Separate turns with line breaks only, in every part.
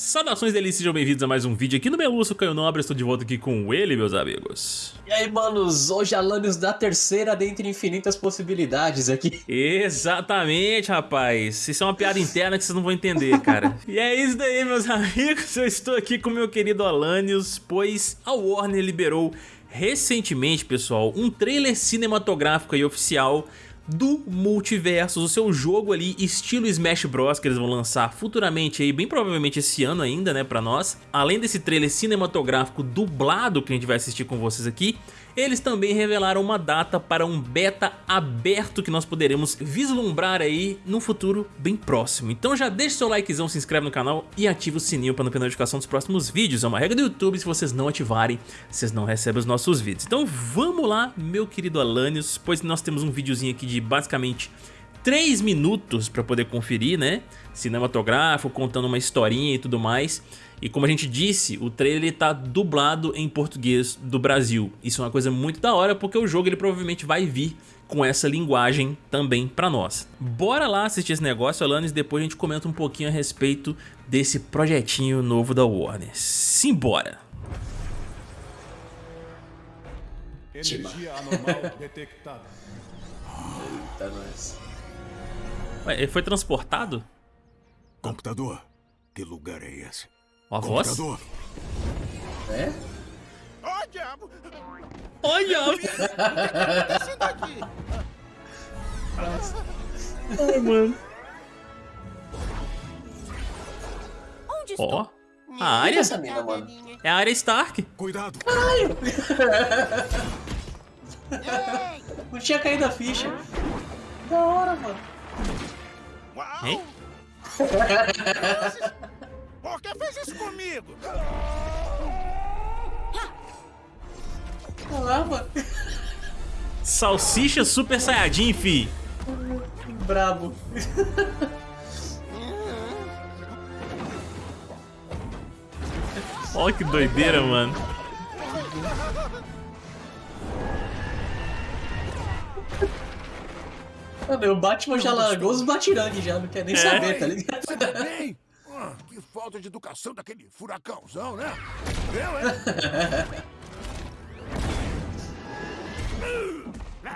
Saudações delícias, sejam bem-vindos a mais um vídeo aqui no Meluço Caio Nobre, estou de volta aqui com ele, meus amigos.
E aí, manos, hoje Alanios da terceira dentre infinitas possibilidades aqui.
Exatamente, rapaz. Isso é uma piada interna que vocês não vão entender, cara. e é isso daí, meus amigos, eu estou aqui com meu querido Alanios, pois a Warner liberou recentemente, pessoal, um trailer cinematográfico e oficial do Multiversos, o seu jogo ali estilo Smash Bros que eles vão lançar futuramente aí, bem provavelmente esse ano ainda, né, pra nós. Além desse trailer cinematográfico dublado que a gente vai assistir com vocês aqui, eles também revelaram uma data para um beta aberto que nós poderemos vislumbrar aí no futuro bem próximo. Então já deixa seu likezão, se inscreve no canal e ativa o sininho para não perder a notificação dos próximos vídeos. É uma regra do YouTube, se vocês não ativarem, vocês não recebem os nossos vídeos. Então vamos lá, meu querido Alanios, pois nós temos um videozinho aqui de basicamente 3 minutos para poder conferir, né? Cinematográfico, contando uma historinha e tudo mais. E como a gente disse, o trailer está dublado em português do Brasil. Isso é uma coisa muito da hora porque o jogo ele provavelmente vai vir com essa linguagem também para nós. Bora lá assistir esse negócio, Alanis, depois a gente comenta um pouquinho a respeito desse projetinho novo da Warner. Simbora!
Energia anormal detectada.
Eita, nós.
Ué, ele foi transportado?
Computador, que lugar é esse?
Ó a voz?
Computador,
É?
Ó, diabo!
Olha!
Desce daqui!
Ai, mano.
Onde
Ó,
estou?
a área
essa mina, mano?
é a área Stark.
cuidado.
Ei!
Não tinha caído a ficha. Da hora, mano.
Hein?
Por que fez isso comigo?
Mano.
Salsicha Super Saiyajin, fi.
Brabo.
Olha que doideira, mano.
Mano, o Batman já largou os batirangues já, não quer nem saber, tá ligado?
Você tá bem? Ah, que falta de educação daquele furacãozão, né? Eu, hein?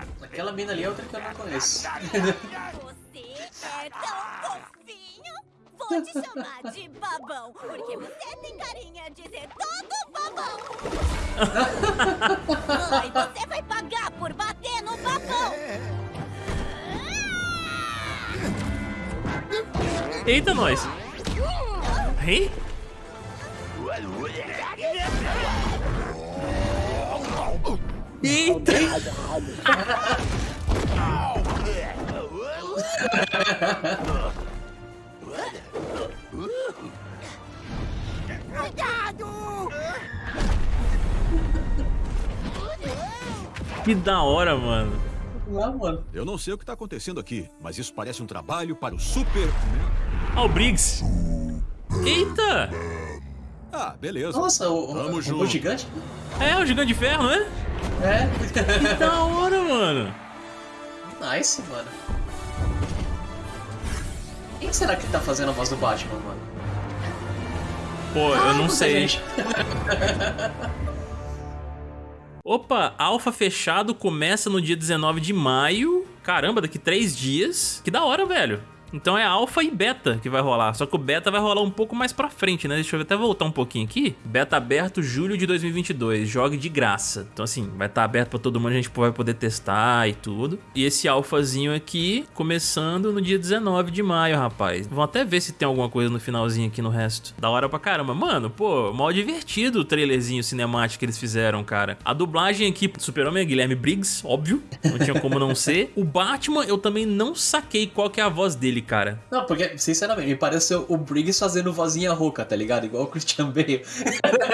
Aquela mina ali é outra que eu não conheço.
Você é tão fofinho! Vou te chamar de babão, porque você tem carinha de ser todo babão! Ai, você vai pagar por bater no babão!
Eita, nós. Hein? Eita!
Cuidado!
Que da hora, mano.
Eu não sei o que tá acontecendo aqui, mas isso parece um trabalho para o Super...
Ó, o Briggs. Eita!
Ah, beleza.
Nossa, o, o,
Tamo
o
junto.
robô gigante?
É, o Gigante de Ferro, né?
É.
Que da hora, mano.
nice, mano. Quem será que tá fazendo a voz do Batman, mano?
Pô, eu
Ah,
não
muita
sei. Opa, alfa fechado começa no dia 19 de maio. Caramba, daqui três dias. Que da hora, velho. Então é alfa e beta que vai rolar. Só que o beta vai rolar um pouco mais pra frente, né? Deixa eu até voltar um pouquinho aqui. Beta aberto julho de 2022. Jogue de graça. Então assim, vai estar aberto pra todo mundo. A gente vai poder testar e tudo. E esse alfazinho aqui começando no dia 19 de maio, rapaz. Vamos até ver se tem alguma coisa no finalzinho aqui no resto. Da hora pra caramba. Mano, pô, mal divertido o trailerzinho cinemático que eles fizeram, cara. A dublagem aqui Super-Homem é Guilherme Briggs, óbvio. Não tinha como não ser. O Batman, eu também não saquei qual que é a voz dele, cara.
Não, porque, sinceramente, me pareceu o Briggs fazendo vozinha rouca, tá ligado? Igual o Christian Bale.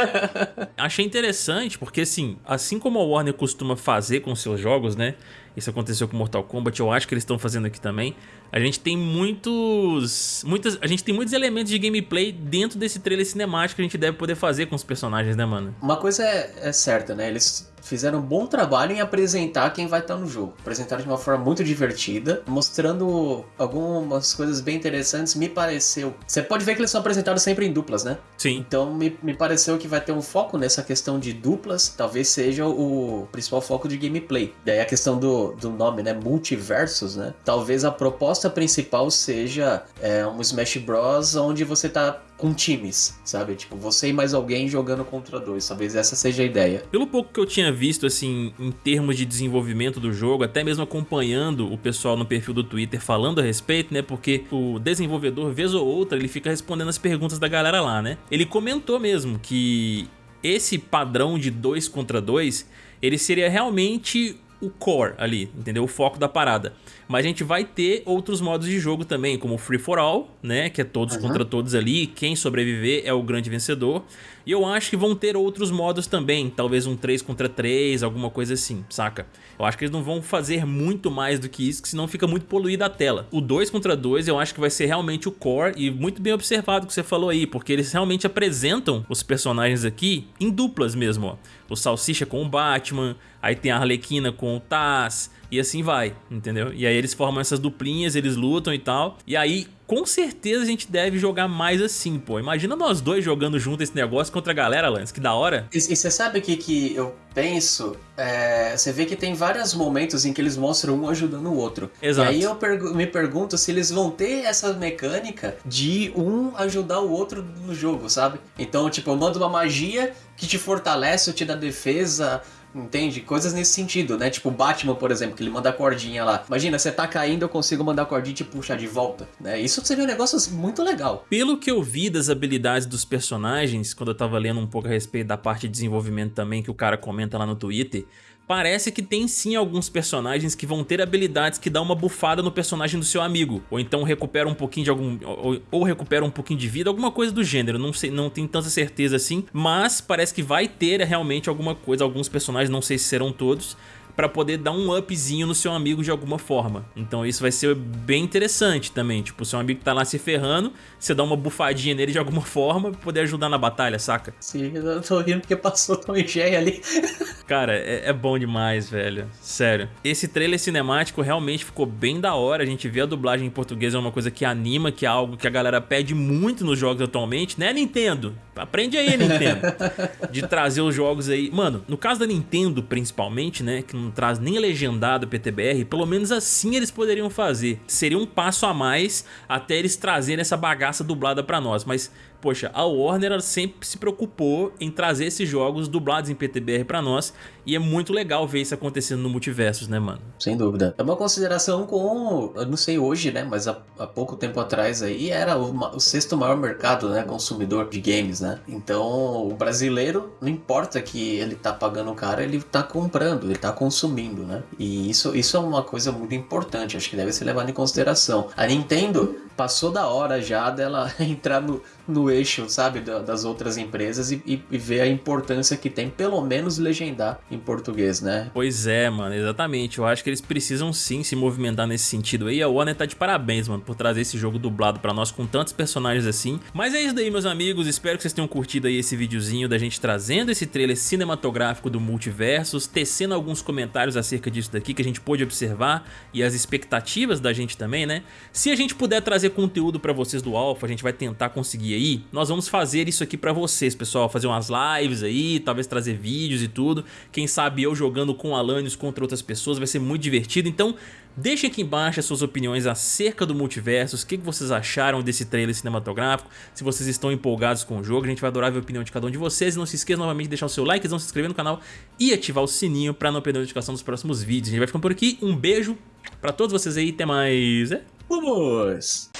Achei interessante porque, assim, assim como a Warner costuma fazer com seus jogos, né? Isso aconteceu com Mortal Kombat, eu acho que eles estão fazendo aqui também. A gente tem muitos, muitas, a gente tem muitos elementos de gameplay dentro desse trailer cinemático que a gente deve poder fazer com os personagens, né, mano?
Uma coisa é, é certa, né? Eles fizeram um bom trabalho em apresentar quem vai estar no jogo. Apresentaram de uma forma muito divertida, mostrando algumas coisas bem interessantes, me pareceu. Você pode ver que eles são apresentados sempre em duplas, né?
Sim.
Então me, me pareceu que vai ter um foco nessa questão de duplas, talvez seja o principal foco de gameplay. Daí a questão do, do nome, né? Multiversos, né? Talvez a proposta principal seja é, um Smash Bros. onde você tá com times, sabe? Tipo, você e mais alguém jogando contra dois. Talvez essa seja a ideia.
Pelo pouco que eu tinha visto, assim, em termos de desenvolvimento do jogo, até mesmo acompanhando o pessoal no perfil do Twitter falando a respeito, né? Porque o desenvolvedor, vez ou outra, ele fica respondendo as perguntas da galera lá, né? Ele comentou mesmo que esse padrão de dois contra dois, ele seria realmente o core ali, entendeu? O foco da parada. Mas a gente vai ter outros modos de jogo também, como Free for All, né? Que é todos uhum. contra todos ali. Quem sobreviver é o grande vencedor. E eu acho que vão ter outros modos também. Talvez um 3 contra 3, alguma coisa assim, saca? Eu acho que eles não vão fazer muito mais do que isso, que senão fica muito poluída a tela. O 2 contra 2 eu acho que vai ser realmente o core. E muito bem observado o que você falou aí, porque eles realmente apresentam os personagens aqui em duplas mesmo, ó. O Salsicha com o Batman, aí tem a Arlequina com o Taz e assim vai, entendeu? E aí eles formam essas duplinhas, eles lutam e tal. E aí, com certeza a gente deve jogar mais assim, pô. Imagina nós dois jogando junto esse negócio contra a galera, Lance, que da hora.
E, e você sabe o que, que eu penso? É, você vê que tem vários momentos em que eles mostram um ajudando o outro.
Exato.
E aí eu pergu me pergunto se eles vão ter essa mecânica de um ajudar o outro no jogo, sabe? Então, tipo, eu mando uma magia que te fortalece ou te dá defesa Entende? Coisas nesse sentido, né? Tipo o Batman, por exemplo, que ele manda a cordinha lá. Imagina, você tá caindo, eu consigo mandar a cordinha e te puxar de volta, né? Isso seria um negócio assim, muito legal.
Pelo que eu vi das habilidades dos personagens, quando eu tava lendo um pouco a respeito da parte de desenvolvimento também, que o cara comenta lá no Twitter, parece que tem sim alguns personagens que vão ter habilidades que dão uma bufada no personagem do seu amigo, ou então recupera um pouquinho de algum ou, ou recupera um pouquinho de vida, alguma coisa do gênero, não sei, não tenho tanta certeza assim, mas parece que vai ter realmente alguma coisa, alguns personagens, não sei se serão todos, para poder dar um upzinho no seu amigo de alguma forma. Então isso vai ser bem interessante também, tipo, o seu amigo tá lá se ferrando, você dá uma bufadinha nele de alguma forma pra poder ajudar na batalha, saca?
Sim, eu tô rindo porque passou Tom e Jerry ali.
Cara, é, é, bom demais, velho. Sério. Esse trailer cinemático realmente ficou bem da hora. A gente vê a dublagem em português é uma coisa que anima, que é algo que a galera pede muito nos jogos atualmente, né, Nintendo? Aprende aí, Nintendo. de trazer os jogos aí. Mano, no caso da Nintendo, principalmente, né, que não traz nem legendado PTBR, pelo menos assim eles poderiam fazer. Seria um passo a mais até eles trazerem essa bagaça dublada pra nós, mas poxa, a Warner sempre se preocupou em trazer esses jogos dublados em PTBR pra nós e é muito legal ver isso acontecendo no Multiversos, né, mano?
Sem dúvida. É uma consideração com, eu não sei hoje, né, mas há, há pouco tempo atrás aí era o, o, sexto maior mercado, né, consumidor de games, né? Então, o brasileiro, não importa que ele tá pagando caro, ele tá comprando, ele tá consumindo, né? E isso, isso é uma coisa muito importante, acho que deve ser levado em consideração. A Nintendo passou da hora já dela entrar no, no eixo, sabe, das outras empresas e, e, e, ver a importância que tem, pelo menos, legendar em português, né?
Pois é, mano, exatamente. Eu acho que eles precisam sim se movimentar nesse sentido aí. A Warner tá de parabéns, mano, por trazer esse jogo dublado pra nós com tantos personagens assim. Mas é isso daí, meus amigos. Espero que vocês tenham curtido aí esse videozinho da gente trazendo esse trailer cinematográfico do Multiversos, tecendo alguns comentários acerca disso daqui que a gente pôde observar e as expectativas da gente também, né? Se a gente puder trazer conteúdo pra vocês do Alpha, a gente vai tentar conseguir aí, nós vamos fazer isso aqui pra vocês, pessoal. Fazer umas lives aí, talvez trazer vídeos e tudo. Quem sabe eu jogando com Alanios contra outras pessoas, vai ser muito divertido. Então, deixem aqui embaixo as suas opiniões acerca do Multiversos. O que vocês acharam desse trailer cinematográfico. Se vocês estão empolgados com o jogo, a gente vai adorar ver a opinião de cada um de vocês. E não se esqueça novamente de deixar o seu like, não se inscrever no canal e ativar o sininho pra não perder a notificação dos próximos vídeos. A gente vai ficando por aqui. Um beijo pra todos vocês aí. Até mais. É?
Vamos!